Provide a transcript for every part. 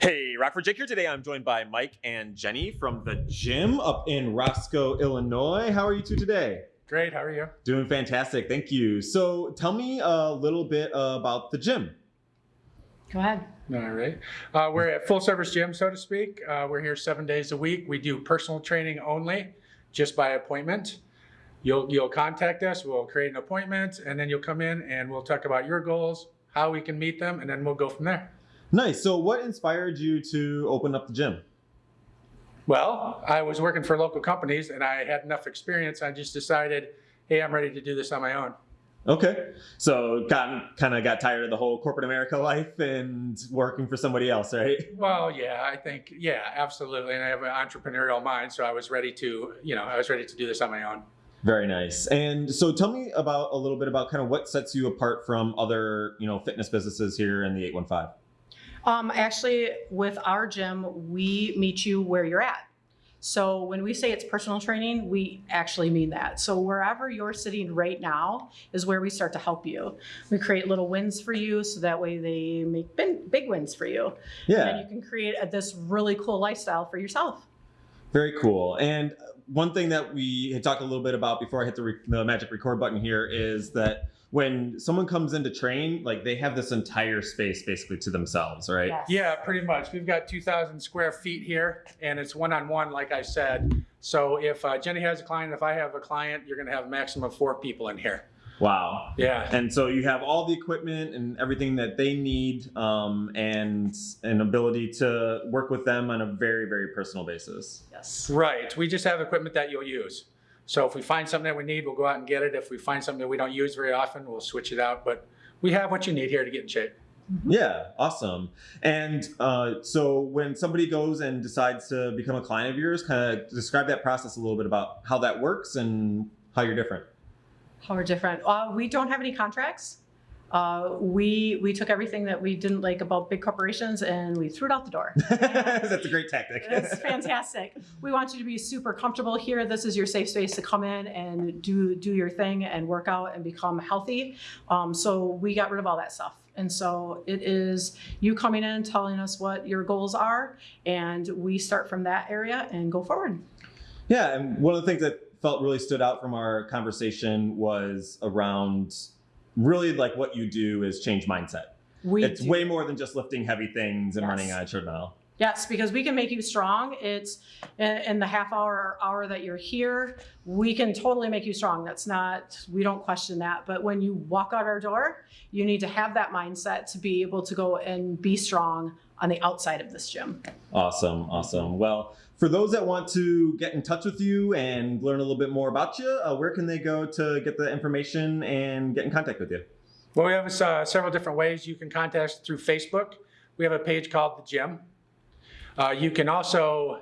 Hey, Rockford Jake here. Today I'm joined by Mike and Jenny from the gym up in Roscoe, Illinois. How are you two today? Great, how are you? Doing fantastic, thank you. So tell me a little bit about the gym. Go ahead. All right. Uh, we're at full service gym, so to speak. Uh, we're here seven days a week. We do personal training only, just by appointment. You'll, you'll contact us, we'll create an appointment, and then you'll come in and we'll talk about your goals, how we can meet them, and then we'll go from there. Nice. So what inspired you to open up the gym? Well, I was working for local companies and I had enough experience. I just decided, hey, I'm ready to do this on my own. Okay. So got kind of got tired of the whole corporate America life and working for somebody else, right? Well, yeah, I think, yeah, absolutely. And I have an entrepreneurial mind, so I was ready to, you know, I was ready to do this on my own. Very nice. And so tell me about a little bit about kind of what sets you apart from other, you know, fitness businesses here in the 815. Um, actually, with our gym, we meet you where you're at. So when we say it's personal training, we actually mean that. So wherever you're sitting right now is where we start to help you. We create little wins for you so that way they make big, big wins for you. Yeah. And you can create a, this really cool lifestyle for yourself. Very cool. And one thing that we had talked a little bit about before I hit the, re- the magic record button here is that when someone comes in to train, like they have this entire space basically to themselves, right? Yes. Yeah, pretty much. We've got 2,000 square feet here, and it's one-on-one, like I said. So if uh, Jenny has a client, if I have a client, you're going to have a maximum of four people in here. Wow. Yeah. And so you have all the equipment and everything that they need, um, and an ability to work with them on a very, very personal basis. Yes. Right. We just have equipment that you'll use. So if we find something that we need, we'll go out and get it. If we find something that we don't use very often, we'll switch it out. But we have what you need here to get in shape. Yeah, awesome. And uh, so when somebody goes and decides to become a client of yours, kind of describe that process a little bit about how that works and how you're different. How we're different? Uh, we don't have any contracts. Uh, we we took everything that we didn't like about big corporations and we threw it out the door. That's a great tactic. It's fantastic. We want you to be super comfortable here. This is your safe space to come in and do do your thing and work out and become healthy. Um, so we got rid of all that stuff. And so it is you coming in, telling us what your goals are, and we start from that area and go forward. Yeah, and one of the things that felt really stood out from our conversation was around really like what you do is change mindset. We it's do- way more than just lifting heavy things and Yes. running a treadmill. Yes, because we can make you strong. It's in, in the half hour or hour that you're here, we can totally make you strong. That's not, we don't question that. But when you walk out our door, you need to have that mindset to be able to go and be strong on the outside of this gym. Awesome, awesome. Well, for those that want to get in touch with you and learn a little bit more about you, uh, where can they go to get the information and get in contact with you? Well, we have uh, several different ways. You can contact us through Facebook. We have a page called The Gym. Uh, you can also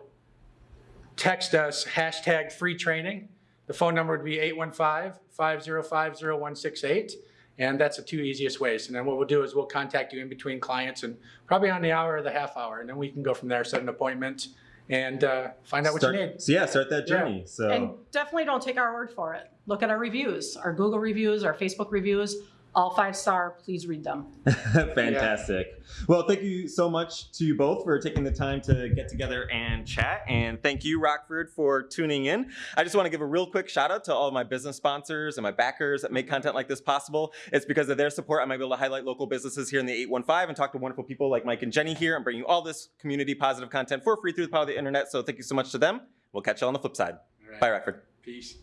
text us hashtag free training. The phone number would be 815-505-0168. And that's the two easiest ways. And then what we'll do is we'll contact you in between clients and probably on the hour or the half hour. And then we can go from there, set an appointment and uh, find out what Start- you need. So yeah, start that Yeah. journey. So And definitely don't take our word for it. Look at our reviews, our Google reviews, our Facebook reviews, all five star. Please read them. Fantastic. Well, thank you so much to you both for taking the time to get together and chat. And thank you, Rockford, for tuning in. I just want to give a real quick shout out to all of my business sponsors and my backers that make content like this possible. It's because of their support I might be able to highlight local businesses here in the 815 and talk to wonderful people like Mike and Jenny here and bring you all this community positive content for free through the power of the internet. So thank you so much to them. We'll catch you on the flip side. All right. Bye, Rockford. Peace.